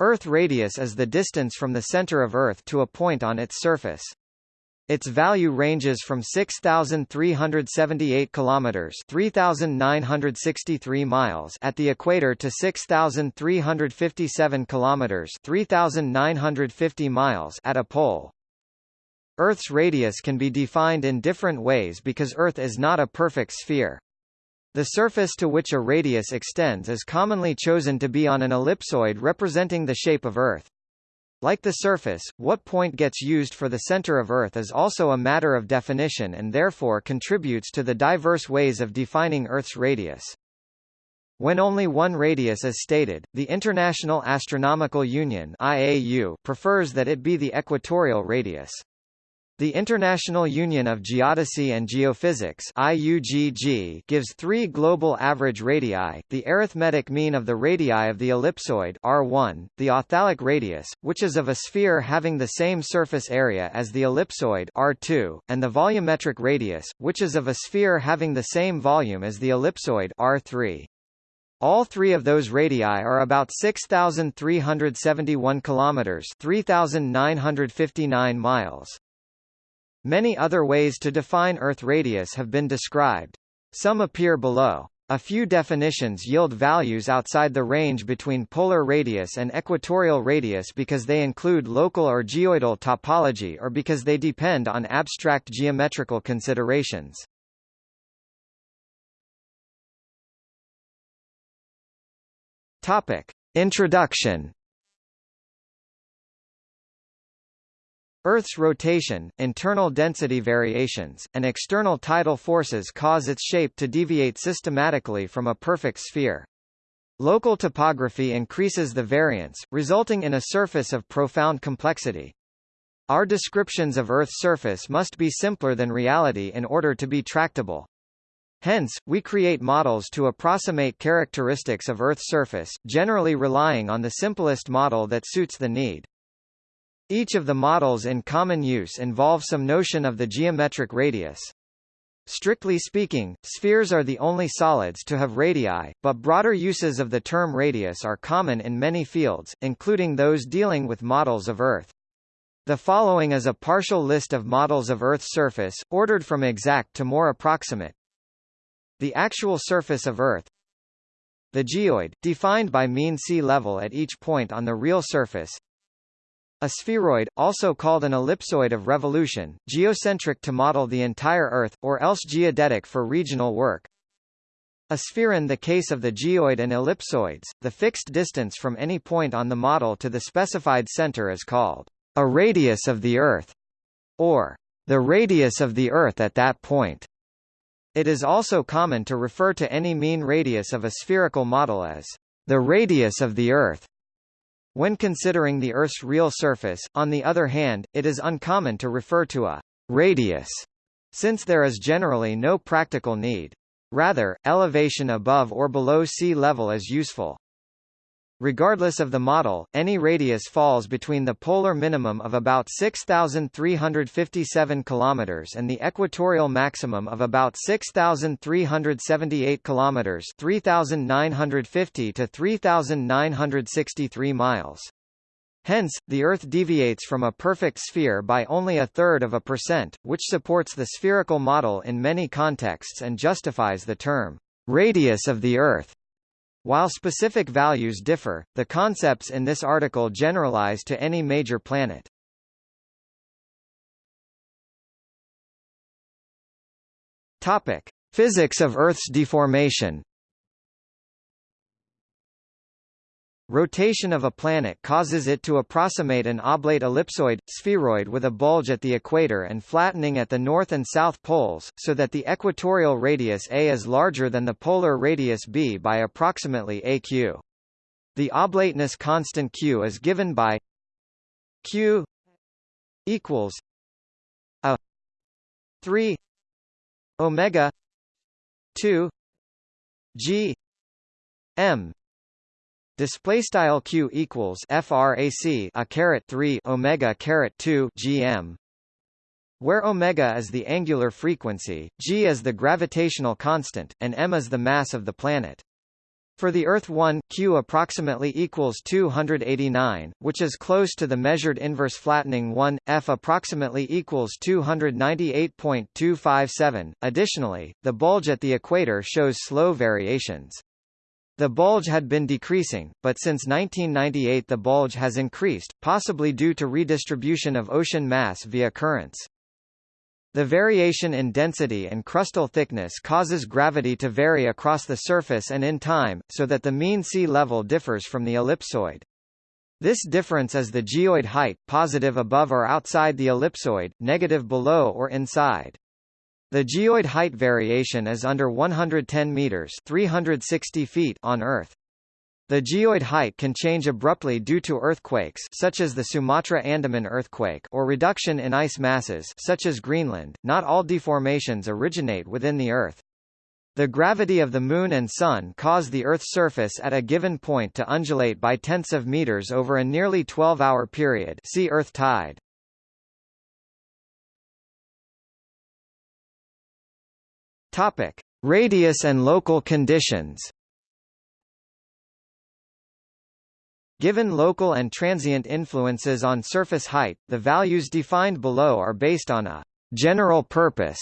Earth radius is the distance from the center of Earth to a point on its surface. Its value ranges from 6378 kilometers, 3963 miles at the equator to 6357 kilometers, 3950 miles at a pole. Earth's radius can be defined in different ways because Earth is not a perfect sphere. The surface to which a radius extends is commonly chosen to be on an ellipsoid representing the shape of Earth. Like the surface, what point gets used for the center of Earth is also a matter of definition and therefore contributes to the diverse ways of defining Earth's radius. When only one radius is stated, the International Astronomical Union IAU prefers that it be the equatorial radius. The International Union of Geodesy and Geophysics IUGG gives three global average radii, the arithmetic mean of the radii of the ellipsoid R1, the authalic radius, which is of a sphere having the same surface area as the ellipsoid R2, and the volumetric radius, which is of a sphere having the same volume as the ellipsoid R3. All three of those radii are about 6,371 kilometers, 3,959 miles. Many other ways to define Earth radius have been described. Some appear below. A few definitions yield values outside the range between polar radius and equatorial radius because they include local or geoidal topology or because they depend on abstract geometrical considerations. Topic. Introduction Earth's rotation, internal density variations, and external tidal forces cause its shape to deviate systematically from a perfect sphere. Local topography increases the variance, resulting in a surface of profound complexity. Our descriptions of Earth's surface must be simpler than reality in order to be tractable. Hence, we create models to approximate characteristics of Earth's surface, generally relying on the simplest model that suits the need. Each of the models in common use involves some notion of the geometric radius. Strictly speaking, spheres are the only solids to have radii, but broader uses of the term radius are common in many fields, including those dealing with models of Earth. The following is a partial list of models of Earth's surface, ordered from exact to more approximate. The actual surface of Earth The geoid, defined by mean sea level at each point on the real surface a spheroid, also called an ellipsoid of revolution, geocentric to model the entire Earth, or else geodetic for regional work. A sphere in the case of the geoid and ellipsoids, the fixed distance from any point on the model to the specified center is called a radius of the Earth, or the radius of the Earth at that point. It is also common to refer to any mean radius of a spherical model as the radius of the Earth. When considering the Earth's real surface, on the other hand, it is uncommon to refer to a radius, since there is generally no practical need. Rather, elevation above or below sea level is useful. Regardless of the model, any radius falls between the polar minimum of about 6,357 km and the equatorial maximum of about 6,378 km 3,950 to 3,963 miles. Hence, the Earth deviates from a perfect sphere by only a third of a percent, which supports the spherical model in many contexts and justifies the term, radius of the Earth. While specific values differ, the concepts in this article generalize to any major planet. Topic: Physics of Earth's deformation. Rotation of a planet causes it to approximate an oblate ellipsoid, spheroid with a bulge at the equator and flattening at the north and south poles, so that the equatorial radius a is larger than the polar radius b by approximately aq. The oblateness constant q is given by q equals a 3 omega 2 g m Display style q equals frac a caret 3 omega caret 2 gm, where omega is the angular frequency, g is the gravitational constant, and m is the mass of the planet. For the Earth 1, Q approximately equals 289, which is close to the measured inverse flattening 1, F approximately equals 298.257. Additionally, the bulge at the equator shows slow variations. The bulge had been decreasing, but since 1998 the bulge has increased, possibly due to redistribution of ocean mass via currents. The variation in density and crustal thickness causes gravity to vary across the surface and in time, so that the mean sea level differs from the ellipsoid. This difference is the geoid height, positive above or outside the ellipsoid, negative below or inside. The geoid height variation is under 110 meters 360 feet on Earth. The geoid height can change abruptly due to earthquakes such as the Sumatra Andaman earthquake or reduction in ice masses such as Greenland. Not all deformations originate within the Earth. The gravity of the Moon and Sun cause the Earth's surface at a given point to undulate by tenths of meters over a nearly 12-hour period see Earth tide. Topic. Radius and local conditions Given local and transient influences on surface height, the values defined below are based on a general purpose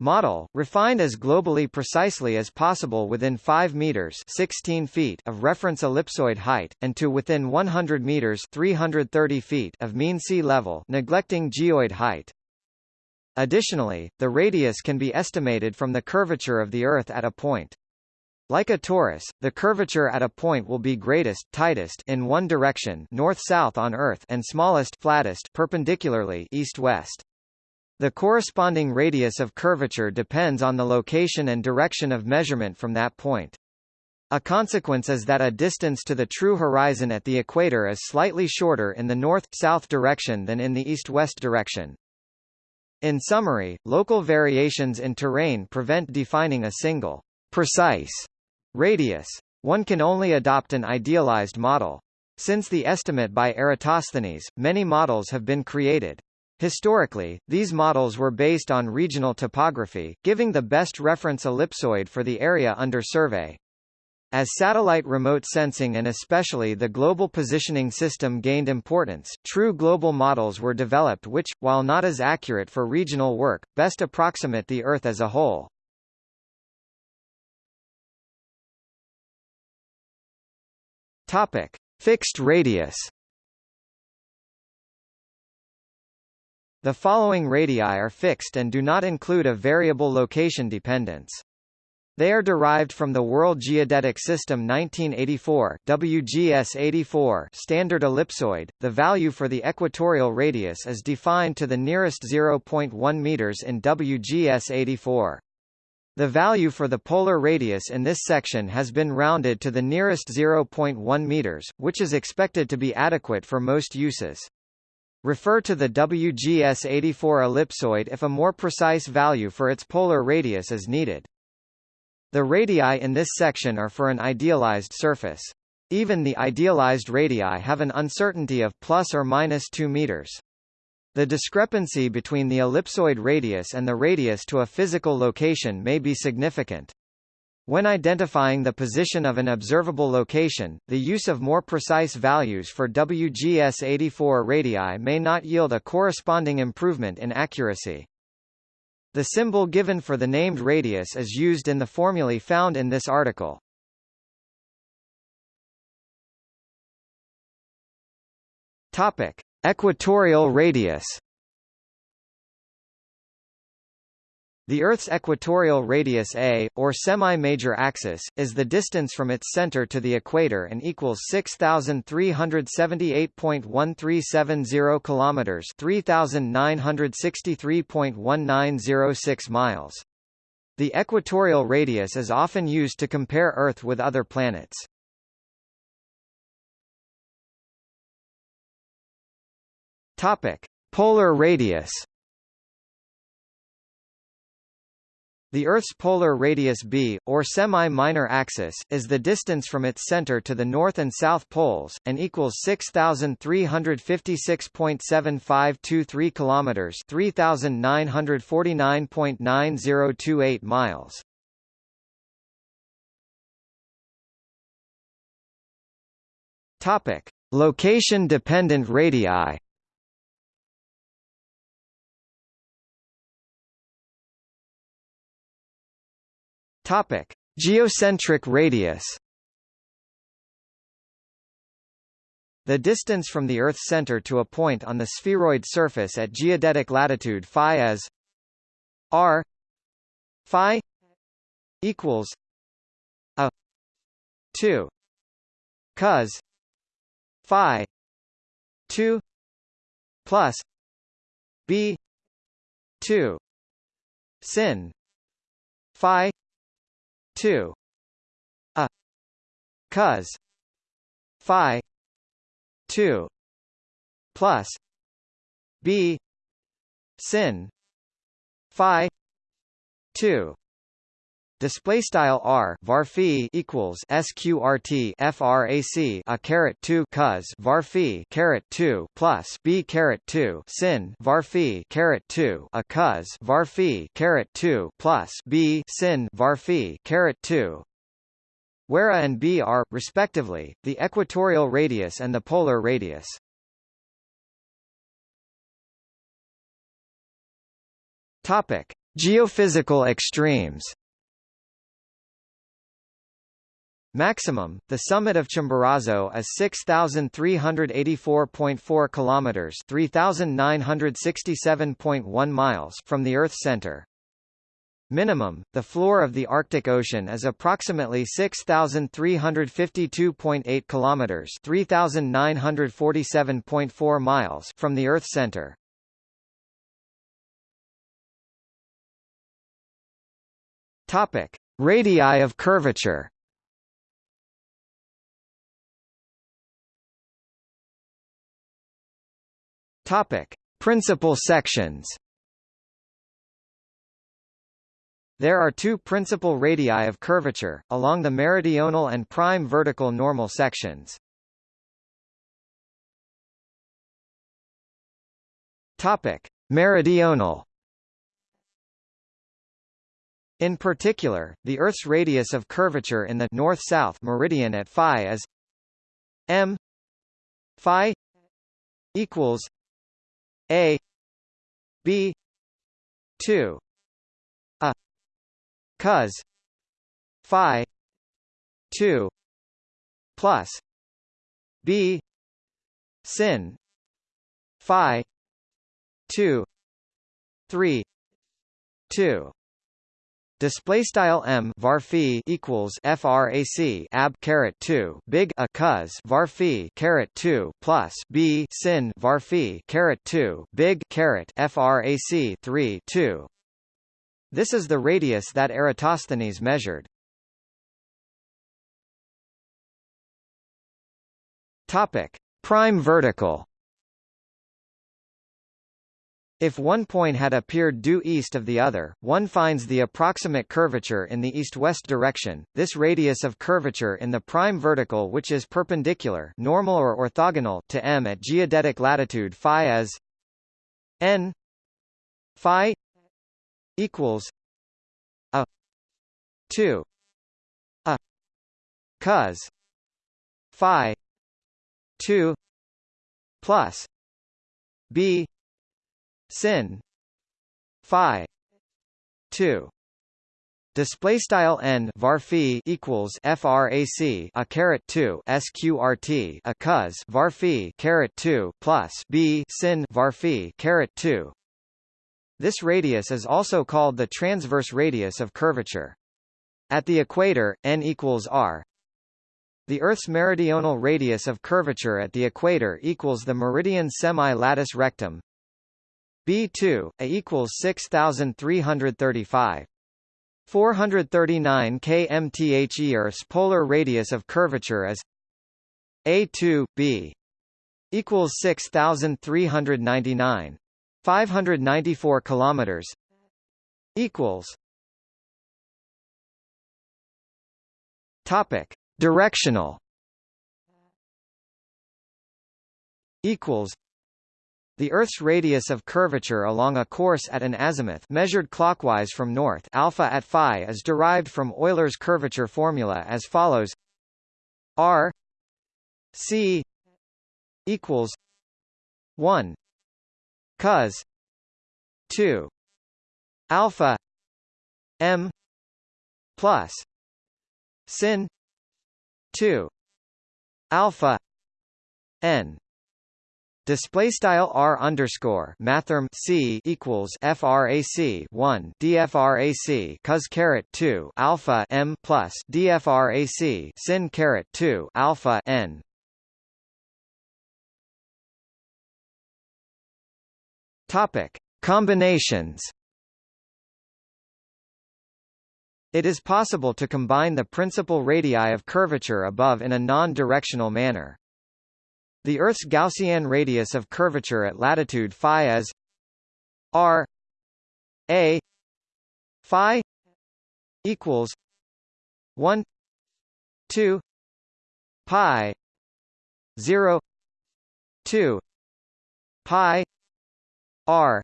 model, refined as globally precisely as possible within 5 meters 16 feet of reference ellipsoid height, and to within 100 meters 330 feet of mean sea level neglecting geoid height. Additionally, the radius can be estimated from the curvature of the Earth at a point. Like a torus, the curvature at a point will be greatest tightest in one direction north-south on Earth and smallest flattest perpendicularly east-west. The corresponding radius of curvature depends on the location and direction of measurement from that point. A consequence is that a distance to the true horizon at the equator is slightly shorter in the north-south direction than in the east-west direction. In summary, local variations in terrain prevent defining a single, precise Radius. One can only adopt an idealized model. Since the estimate by Eratosthenes, many models have been created. Historically, these models were based on regional topography, giving the best reference ellipsoid for the area under survey. As satellite remote sensing and especially the global positioning system gained importance, true global models were developed which, while not as accurate for regional work, best approximate the Earth as a whole. Topic: Fixed radius. The following radii are fixed and do not include a variable location dependence. They are derived from the World Geodetic System 1984 WGS-84 standard ellipsoid. The value for the equatorial radius is defined to the nearest 0.1 meters in WGS-84. The value for the polar radius in this section has been rounded to the nearest 0.1 meters, which is expected to be adequate for most uses. Refer to the WGS-84 ellipsoid if a more precise value for its polar radius is needed. The radii in this section are for an idealized surface. Even the idealized radii have an uncertainty of plus or minus 2 meters. The discrepancy between the ellipsoid radius and the radius to a physical location may be significant. When identifying the position of an observable location, the use of more precise values for WGS-84 radii may not yield a corresponding improvement in accuracy. The symbol given for the named radius is used in the formulae found in this article. Topic: Equatorial radius The Earth's equatorial radius a, or semi-major axis, is the distance from its center to the equator and equals 6,378.1370 kilometers, 3,963.1906 miles. The equatorial radius is often used to compare Earth with other planets. Topic: Polar radius. The Earth's polar radius b, or semi-minor axis, is the distance from its center to the north and south poles, and equals 6,356.7523 kilometers, 3,949.9028 miles. Topic: Location-dependent radii. Topic: Geocentric radius. The distance from the Earth's center to a point on the spheroid surface at geodetic latitude phi is r phi equals a 2 cos phi 2 plus b 2 sin phi 2 a cos phi 2 plus b sin phi 2 Display style r var equals sqrt frac a caret 2 cos var caret 2 plus b caret 2 sin var caret 2 a cos var caret 2 plus b sin var caret 2 where a and b are, respectively, the equatorial radius and the polar radius. Topic: Geophysical extremes. Maximum, the summit of Chimborazo is 6384.4 kilometers, 3967.1 miles from the Earth's center. Minimum, the floor of the Arctic Ocean is approximately 6352.8 kilometers, 3947.4 miles from the Earth's center. Topic: Radii of curvature. Topic: Principal sections. There are two principal radii of curvature, along the meridional and prime vertical normal sections. Topic: Meridional. In particular, the Earth's radius of curvature in the north-south meridian at phi is m phi equals a b 2 a cos phi 2 plus b sin phi 2 3 2 Display style m var equals frac ab caret 2 big a cos var caret 2 plus b sin var caret 2 big caret frac 3 2. This is the radius that Eratosthenes measured. Topic: Prime vertical. If one point had appeared due east of the other, one finds the approximate curvature in the east-west direction. This radius of curvature in the prime vertical which is perpendicular normal or orthogonal to m at geodetic latitude phi as n phi equals a 2 a cos phi 2 plus b sin phi 2 Display style n var equals frac a caret 2 sqrt a cos var caret 2 plus b sin var caret 2. This radius is also called the transverse radius of curvature. At the equator, n equals r. The Earth's meridional radius of curvature at the equator equals the meridian semi-latus rectum, B2, A equals 6335. 439 kmth Earth's polar radius of curvature is A2, B equals 6399. 594 kilometers equals Topic: Directional equals the Earth's radius of curvature along a course at an azimuth measured clockwise from north alpha at phi is derived from Euler's curvature formula as follows. R C equals one cos two alpha M plus sin two alpha N Display style r underscore mathrm c equals frac 1 dfrac cos caret 2 alpha m plus dfrac sin caret 2 alpha n. Topic combinations. It is possible to combine the principal radii of curvature above in a non-directional manner. The Earth's Gaussian radius of curvature at latitude phi is r a phi equals 1 2 pi 0 2 pi r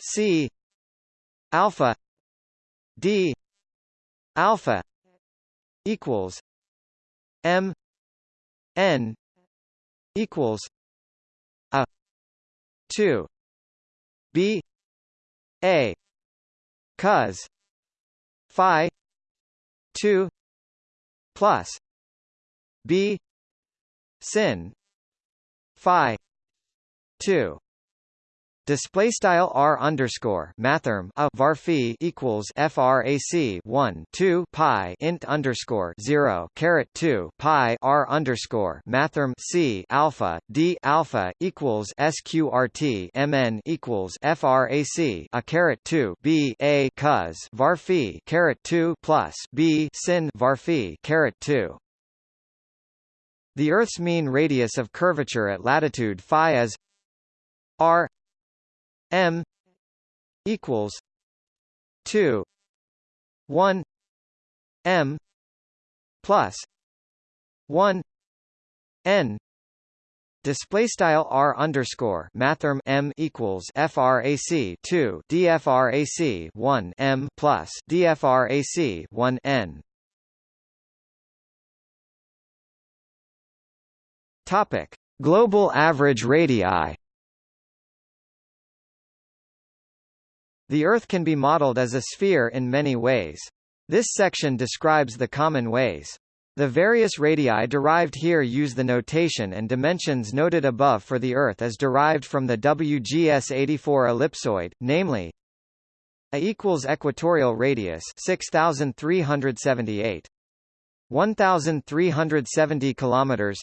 c alpha d alpha equals m n equals a 2 b a cos phi 2 plus b sin phi 2 Display style r underscore mathrm a varphi equals frac 1 2 pi int underscore 0 caret 2 pi r underscore mathrm c alpha d alpha equals sqrt mn equals frac a caret 2 b a cos varphi caret 2 plus b sin varphi caret 2. The Earth's mean radius of curvature at latitude phi is r M equals two one M plus one N Display style r underscore mathrm m equals frac 2 dfrac 1 m plus dfrac 1 n. Topic: Global average radii. The Earth can be modeled as a sphere in many ways. This section describes the common ways. The various radii derived here use the notation and dimensions noted above for the Earth as derived from the WGS-84 ellipsoid, namely A equals equatorial radius 6378 1370 kilometers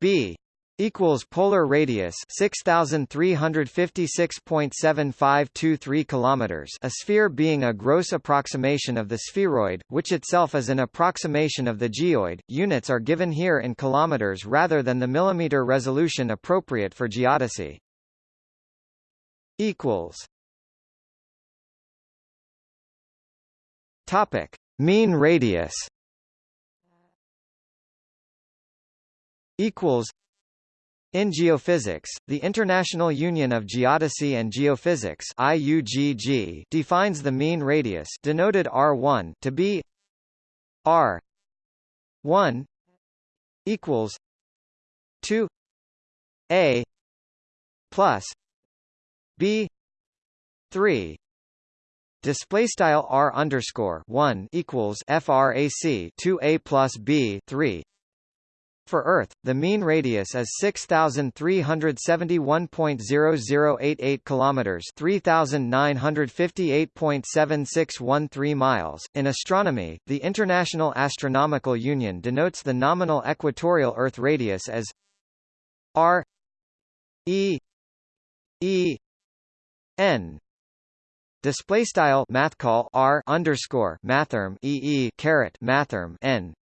B equals polar radius 6356.7523 kilometers a sphere being a gross approximation of the spheroid which itself is an approximation of the geoid. Units are given here in kilometers rather than the millimeter resolution appropriate for geodesy. Equals. Topic. Mean radius. Equals in geophysics, the International Union of Geodesy and Geophysics IUGG defines the mean radius denoted r1 to be r 1 equals 2 a plus b 3 display style r underscore 1 equals frac 2 a plus b 3 for Earth, the mean radius is 6371.0088 kilometers, 3958.7613 miles. In astronomy, the International Astronomical Union denotes the nominal equatorial Earth radius as r e e n display style math call r underscore mathrm e e caret mathrm n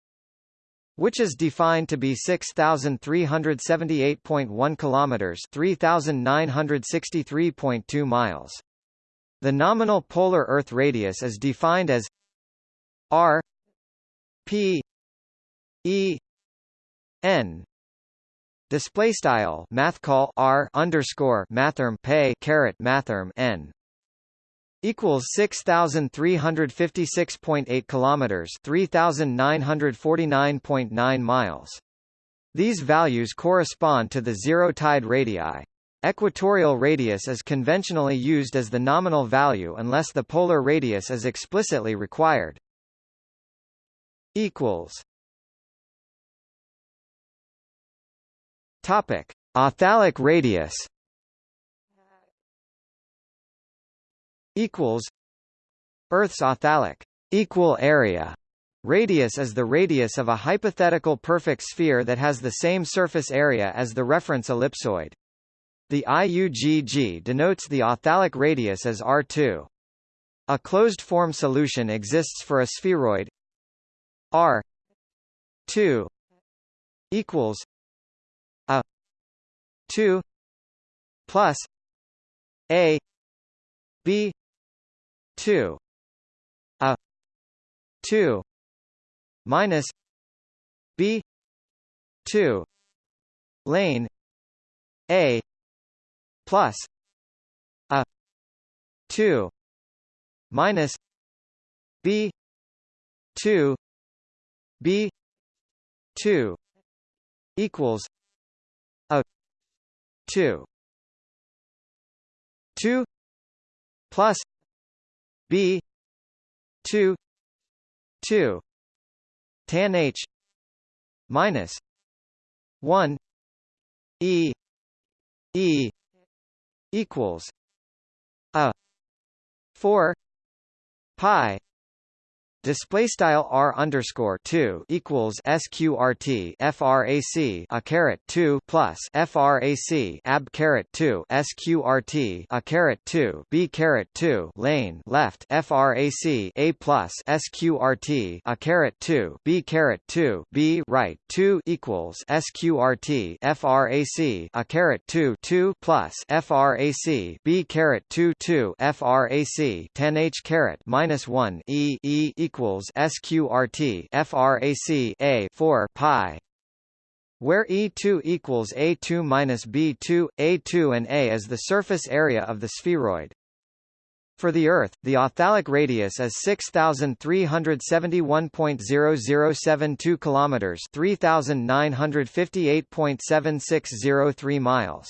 which is defined to be 6378.1 kilometers, 3963.2 miles. The nominal polar Earth radius is defined as r p e n display style math call r underscore mathrm pay caret mathrm n equals 6356.8 kilometers 3949.9 miles These values correspond to the zero tide radii. Equatorial radius is conventionally used as the nominal value unless the polar radius is explicitly required. equals Topic: Authalic radius equals Earth's authalic equal area Radius is the radius of a hypothetical perfect sphere that has the same surface area as the reference ellipsoid. The IUGG denotes the authalic radius as R2. A closed-form solution exists for a spheroid R 2 equals a 2 plus a b 2 a 2 minus b 2 lane a plus a 2 minus b 2 b 2 equals a 2 2 plus b 2 2 tan h minus 1 e e equals a 4 pi Display style r underscore two equals sqrt frac a caret two plus frac ab caret two sqrt a caret two b caret two lane left frac a plus sqrt a caret two b caret two b right two equals sqrt frac a caret two two plus frac b caret two two frac ten h caret minus one e e equals sqrt frac a 4 pi where E2 equals A2 minus B2, A2 and A is the surface area of the spheroid. For the Earth, the authalic radius is 6371.0072 kilometers, 3958.7603 miles.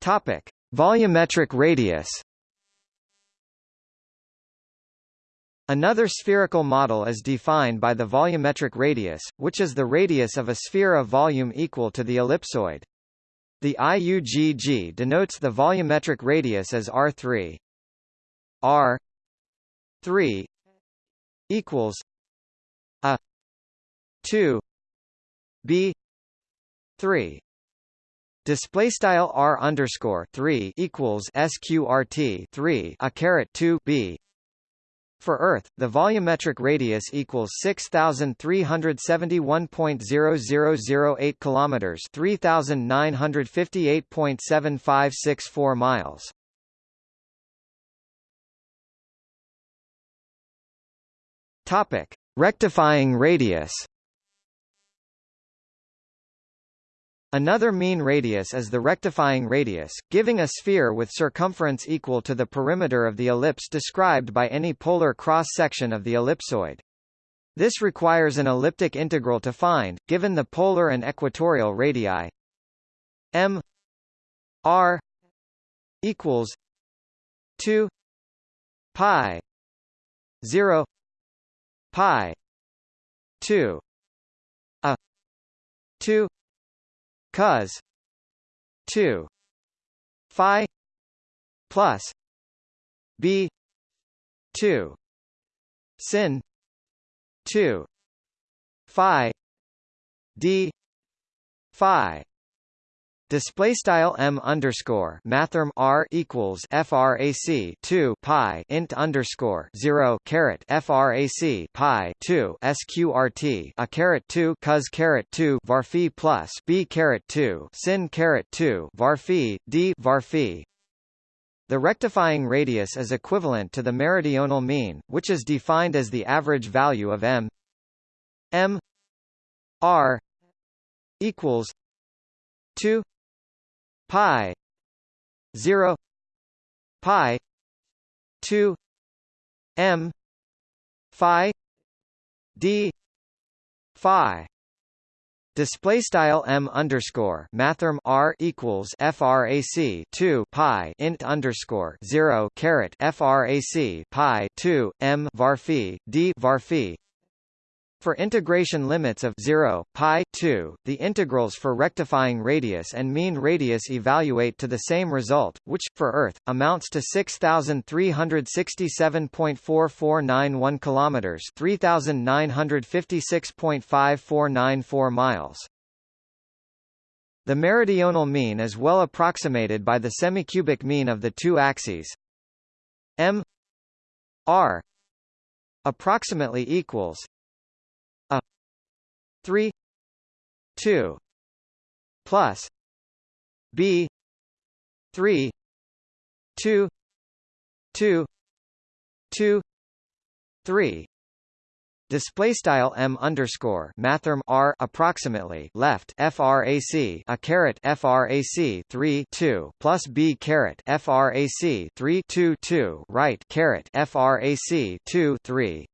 Topic: Volumetric radius Another spherical model is defined by the volumetric radius, which is the radius of a sphere of volume equal to the ellipsoid. The IUGG denotes the volumetric radius as R3. R 3 equals a 2 b 3 Display style r underscore three equals sqrt three a caret two b. For Earth, the volumetric radius equals six thousand three hundred seventy one point Another mean radius is the rectifying radius, giving a sphere with circumference equal to the perimeter of the ellipse described by any polar cross-section of the ellipsoid. This requires an elliptic integral to find, given the polar and equatorial radii m r equals 2 pi 0 pi 2 a 2 cos 2 phi. Plus. B. 2 sin. 2 phi. D. Phi Display style m underscore mathrm r equals frac 2 pi int underscore 0 caret frac pi 2 sqrt a caret 2 cos caret 2 varphi plus b caret 2 sin caret 2 varphi d varphi. The rectifying radius is equivalent to the meridional mean, which is defined as the average value of m m r equals 2 pi 0 pi 2 m phi d phi. Display style m underscore mathrm r equals frac 2 pi int underscore 0 caret frac pi 2 m varphi d varphi for integration limits of 0, pi 2, the integrals for rectifying radius and mean radius evaluate to the same result, which, for Earth, amounts to 6,367.4491 km 3,956.5494 miles. The meridional mean is well approximated by the semicubic mean of the two axes m r approximately equals 3 2 plus b 3 2 2 2 3 Display style m underscore mathrm r approximately left frac a caret frac 3 2 plus b caret frac 3 2 2 right caret frac 2 3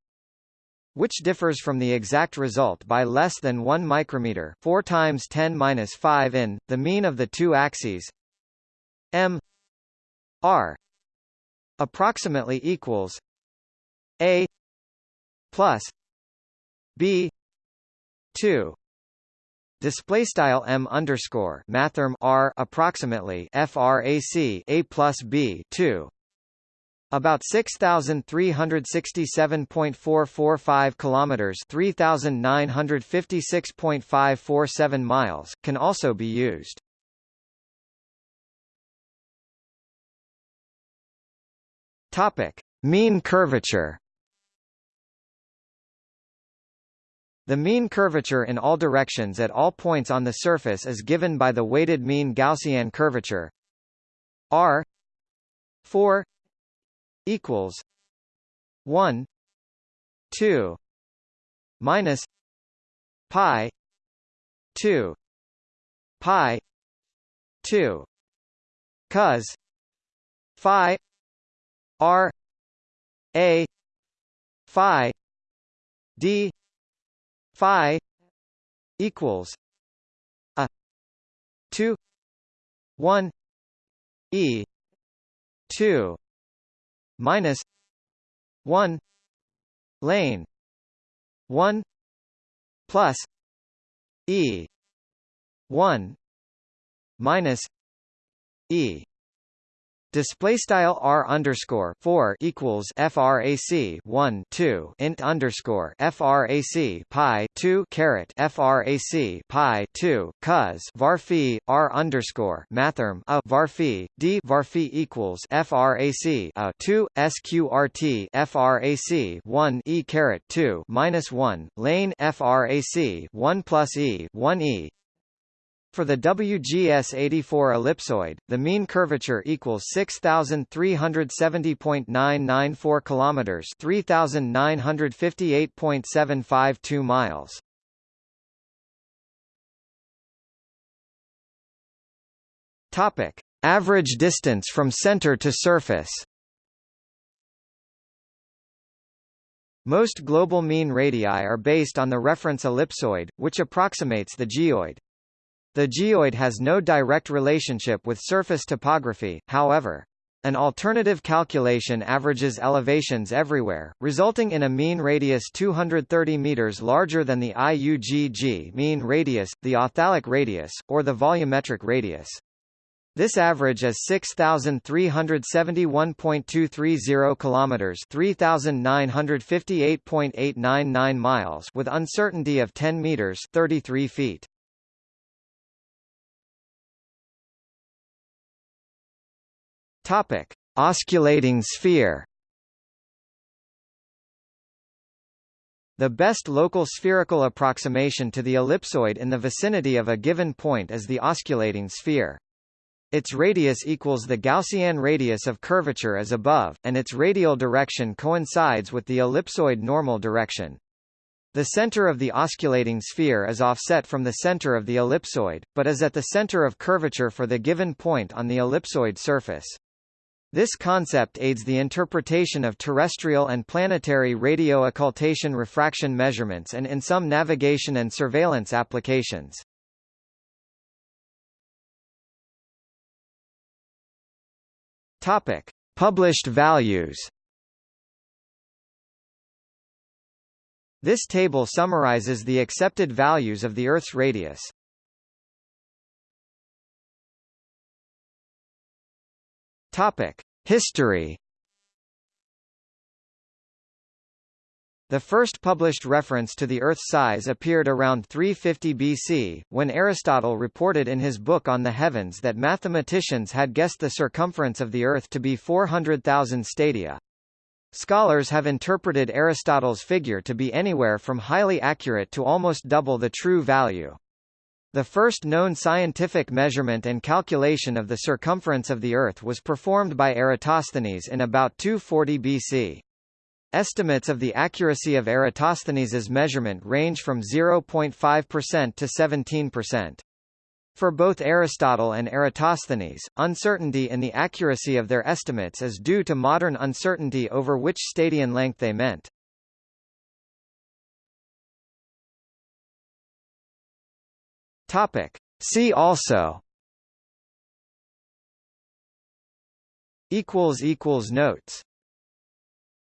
which differs from the exact result by less than 1 micrometer 4 times 10 minus 5 in, the mean of the two axes m r approximately equals a plus b 2 display style m underscore mathrm r approximately frac a plus b 2 about 6367.445 kilometers, 3956.547 miles can also be used. Topic: Mean curvature. The mean curvature in all directions at all points on the surface is given by the weighted mean Gaussian curvature R 4 equals one two minus pi two pi two cos phi r a phi d phi equals a 2 1 e 2 minus 1 lane 1 plus e 1 minus e Display style r underscore four equals frac one two int underscore frac pi two caret frac pi two cos varphi r underscore mathrm a varphi d varphi equals frac a two sqrt frac one e caret two minus one lane frac one plus e one e for the WGS-84 ellipsoid, the mean curvature equals 6370.994 kilometers, 3958.752 miles. Topic: Average distance from center to surface. Most global mean radii are based on the reference ellipsoid, which approximates the geoid. The geoid has no direct relationship with surface topography, however. An alternative calculation averages elevations everywhere, resulting in a mean radius 230 meters larger than the IUGG mean radius, the authalic radius, or the volumetric radius. This average is 6371.230 kilometers, 3958.899 miles with uncertainty of 10 meters, 33 feet. Topic: Osculating sphere. The best local spherical approximation to the ellipsoid in the vicinity of a given point is the osculating sphere. Its radius equals the Gaussian radius of curvature as above, and its radial direction coincides with the ellipsoid normal direction. The center of the osculating sphere is offset from the center of the ellipsoid, but is at the center of curvature for the given point on the ellipsoid surface. This concept aids the interpretation of terrestrial and planetary radio occultation refraction measurements and in some navigation and surveillance applications. Topic: Published values. This table summarizes the accepted values of the Earth's radius. Topic: History. The first published reference to the Earth's size appeared around 350 BC, when Aristotle reported in his book On the Heavens that mathematicians had guessed the circumference of the Earth to be 400,000 stadia. Scholars have interpreted Aristotle's figure to be anywhere from highly accurate to almost double the true value. The first known scientific measurement and calculation of the circumference of the Earth was performed by Eratosthenes in about 240 BC. Estimates of the accuracy of Eratosthenes's measurement range from 0.5% to 17%. For both Aristotle and Eratosthenes, uncertainty in the accuracy of their estimates is due to modern uncertainty over which stadion length they meant. Topic. See also equals equals notes